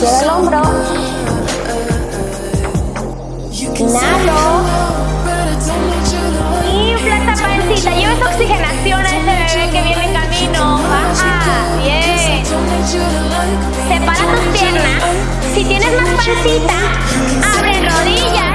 Cierra el hombro. Inhalo. Infla esa pancita. Lleva esa oxigenación a ese bebé que viene en camino. Baja. Bien. Separa tus piernas. Si tienes más pancita, abre rodillas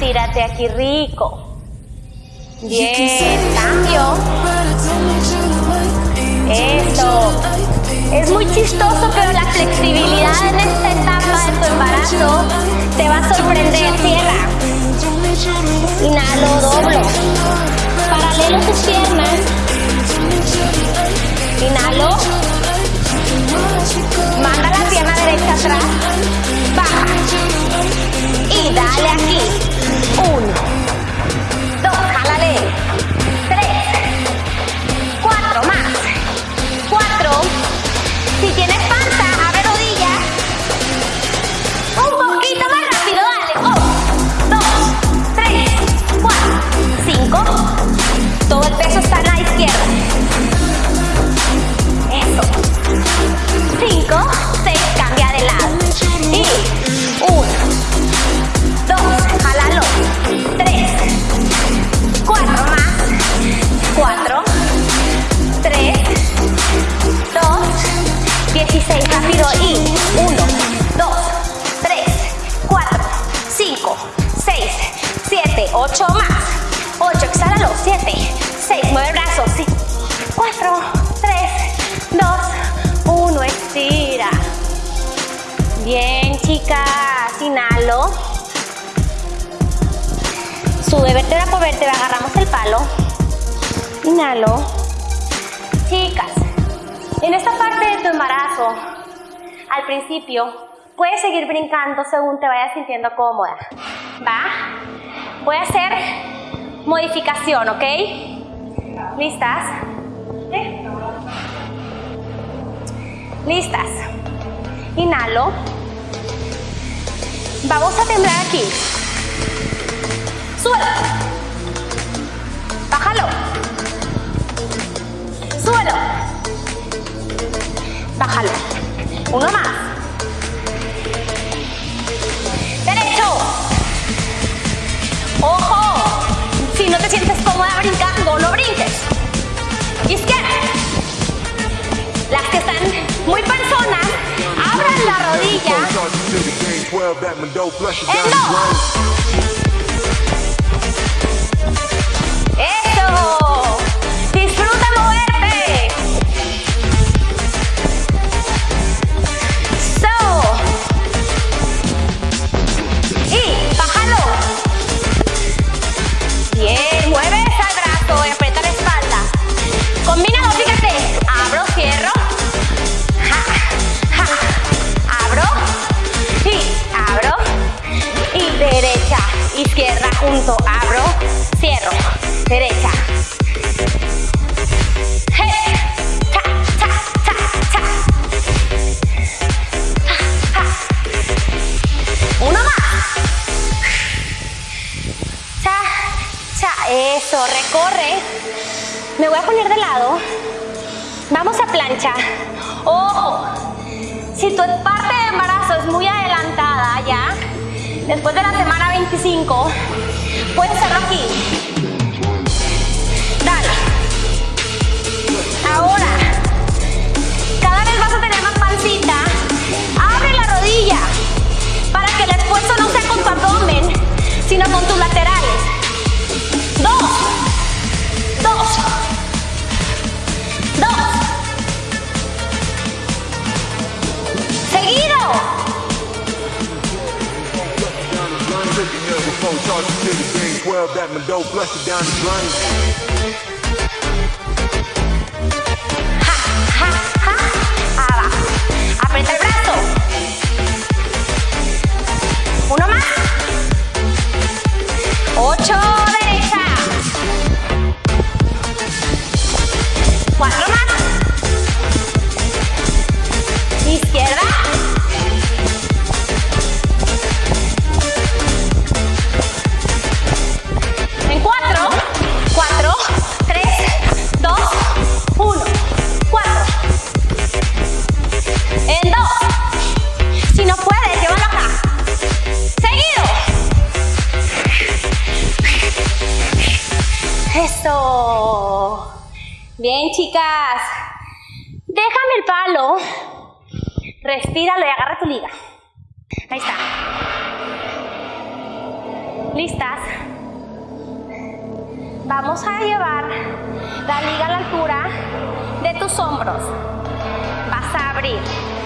estírate aquí rico. Bien, cambio. Eso. Es muy chistoso, pero la flexibilidad en esta etapa de tu embarazo te va a sorprender. Cierra. Inhalo, doblo. Paralelo tus piernas. Inhalo. Inhalo. Sube vértebra por vértebra, agarramos el palo. Inhalo. Chicas, en esta parte de tu embarazo, al principio, puedes seguir brincando según te vayas sintiendo cómoda. ¿Va? Voy a hacer modificación, ¿ok? ¿Listas? ¿Listas? Inhalo. Vamos a temblar aquí. Suelo. Bájalo. Suelo. Bájalo. Uno más. Derecho. Ojo. Si no te sientes cómoda brincando, no brinques. Izquierda. Las que están muy personas, abran la rodilla. En dos. Eso. Eso, recorre. Me voy a poner de lado. Vamos a plancha. Ojo. Si tu parte de embarazo es muy adelantada ya, después de la semana 25, puedes hacerlo aquí. flow, flush it down the drain. Eso. Bien, chicas. Déjame el palo. Respíralo y agarra tu liga. Ahí está. ¿Listas? Vamos a llevar la liga a la altura de tus hombros. Vas a abrir.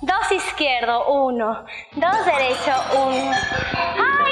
dos izquierdo, uno, dos derecho, uno. ¡Ah!